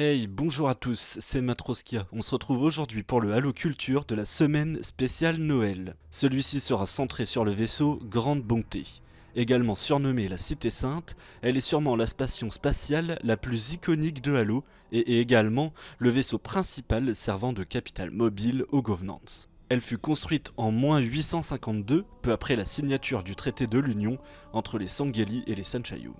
Hey, bonjour à tous, c'est Matroskia. On se retrouve aujourd'hui pour le Halo Culture de la semaine spéciale Noël. Celui-ci sera centré sur le vaisseau Grande Bonté. Également surnommée la Cité Sainte, elle est sûrement la station spatiale la plus iconique de Halo et est également le vaisseau principal servant de capitale mobile aux Governance. Elle fut construite en moins 852, peu après la signature du traité de l'Union entre les Sangheili et les Sanchayum.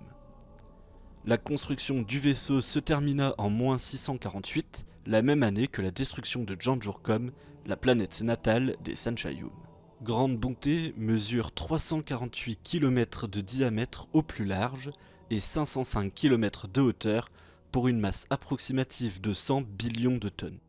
La construction du vaisseau se termina en moins 648, la même année que la destruction de Janjurkom, la planète natale des Sanchayum. Grande Bonté mesure 348 km de diamètre au plus large et 505 km de hauteur pour une masse approximative de 100 billions de tonnes.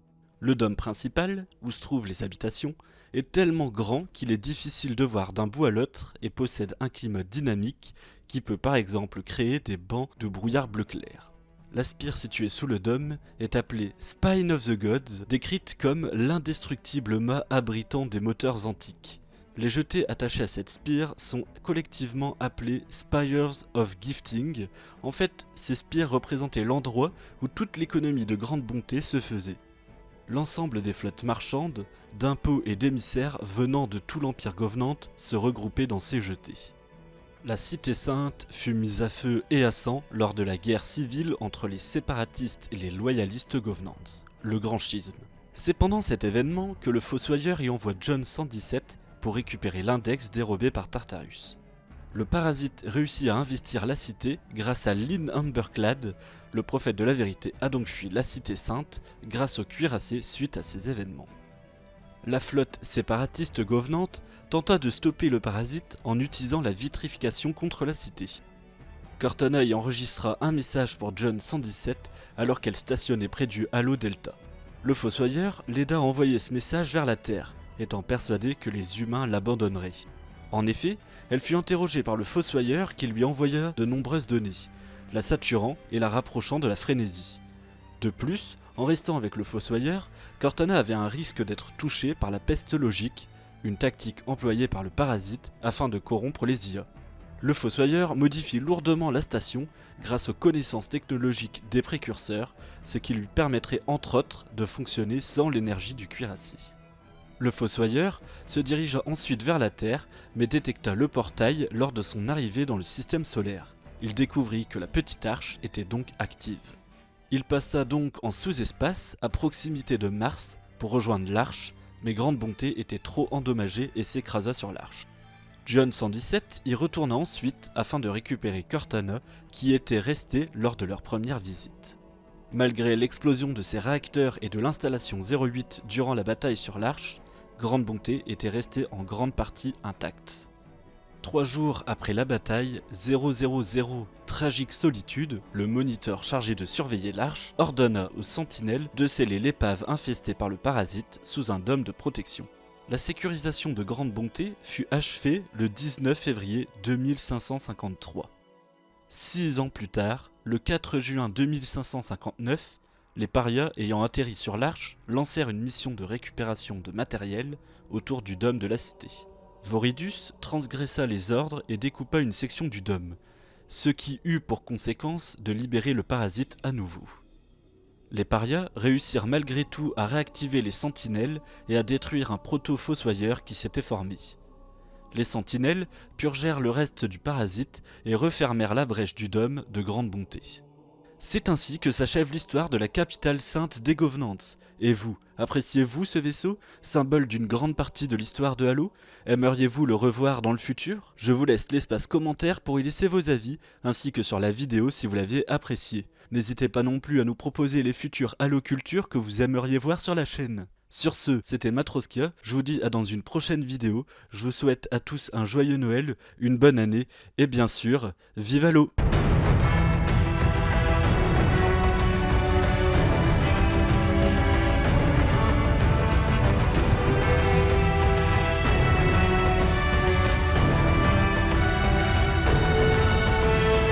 Le dôme principal, où se trouvent les habitations, est tellement grand qu'il est difficile de voir d'un bout à l'autre et possède un climat dynamique qui peut par exemple créer des bancs de brouillard bleu clair. La spire située sous le dôme est appelée Spine of the Gods, décrite comme l'indestructible mât abritant des moteurs antiques. Les jetés attachés à cette spire sont collectivement appelés Spires of Gifting. En fait, ces spires représentaient l'endroit où toute l'économie de grande bonté se faisait. L'ensemble des flottes marchandes, d'impôts et d'émissaires venant de tout l'Empire Govenant se regroupaient dans ces jetés. La cité sainte fut mise à feu et à sang lors de la guerre civile entre les séparatistes et les loyalistes Governance, le Grand Schisme. C'est pendant cet événement que le Fossoyeur y envoie John 117 pour récupérer l'index dérobé par Tartarus. Le parasite réussit à investir la cité grâce à Lynn Amberclad, le prophète de la vérité a donc fui la cité sainte grâce au cuirassé suite à ces événements. La flotte séparatiste govenante tenta de stopper le parasite en utilisant la vitrification contre la cité. Cortana y enregistra un message pour John 117 alors qu'elle stationnait près du Halo Delta. Le Fossoyeur l'aida à envoyer ce message vers la Terre, étant persuadé que les humains l'abandonneraient. En effet, elle fut interrogée par le Fossoyeur qui lui envoya de nombreuses données, la saturant et la rapprochant de la frénésie. De plus, en restant avec le Fossoyeur, Cortana avait un risque d'être touché par la peste logique, une tactique employée par le parasite afin de corrompre les IA. Le Fossoyeur modifie lourdement la station grâce aux connaissances technologiques des précurseurs, ce qui lui permettrait entre autres de fonctionner sans l'énergie du cuirassé. Le Fossoyeur se dirigea ensuite vers la Terre, mais détecta le portail lors de son arrivée dans le système solaire. Il découvrit que la petite arche était donc active. Il passa donc en sous-espace à proximité de Mars pour rejoindre l'Arche, mais Grande Bonté était trop endommagée et s'écrasa sur l'Arche. John 117 y retourna ensuite afin de récupérer Cortana qui était restée lors de leur première visite. Malgré l'explosion de ses réacteurs et de l'installation 08 durant la bataille sur l'Arche, Grande Bonté était restée en grande partie intacte. Trois jours après la bataille, 000 Tragique Solitude, le moniteur chargé de surveiller l'arche, ordonna aux sentinelles de sceller l'épave infestée par le parasite sous un dôme de protection. La sécurisation de Grande Bonté fut achevée le 19 février 2553. Six ans plus tard, le 4 juin 2559, les parias ayant atterri sur l'arche lancèrent une mission de récupération de matériel autour du dôme de la cité. Voridus transgressa les ordres et découpa une section du dôme, ce qui eut pour conséquence de libérer le parasite à nouveau. Les parias réussirent malgré tout à réactiver les sentinelles et à détruire un proto-fossoyeur qui s'était formé. Les sentinelles purgèrent le reste du parasite et refermèrent la brèche du dôme de grande bonté. C'est ainsi que s'achève l'histoire de la capitale sainte des Governance. Et vous, appréciez-vous ce vaisseau, symbole d'une grande partie de l'histoire de Halo? Aimeriez-vous le revoir dans le futur? Je vous laisse l'espace commentaire pour y laisser vos avis, ainsi que sur la vidéo si vous l'aviez apprécié. N'hésitez pas non plus à nous proposer les futurs Halo Culture que vous aimeriez voir sur la chaîne. Sur ce, c'était Matroskia, je vous dis à dans une prochaine vidéo, je vous souhaite à tous un joyeux Noël, une bonne année, et bien sûr, vive Halo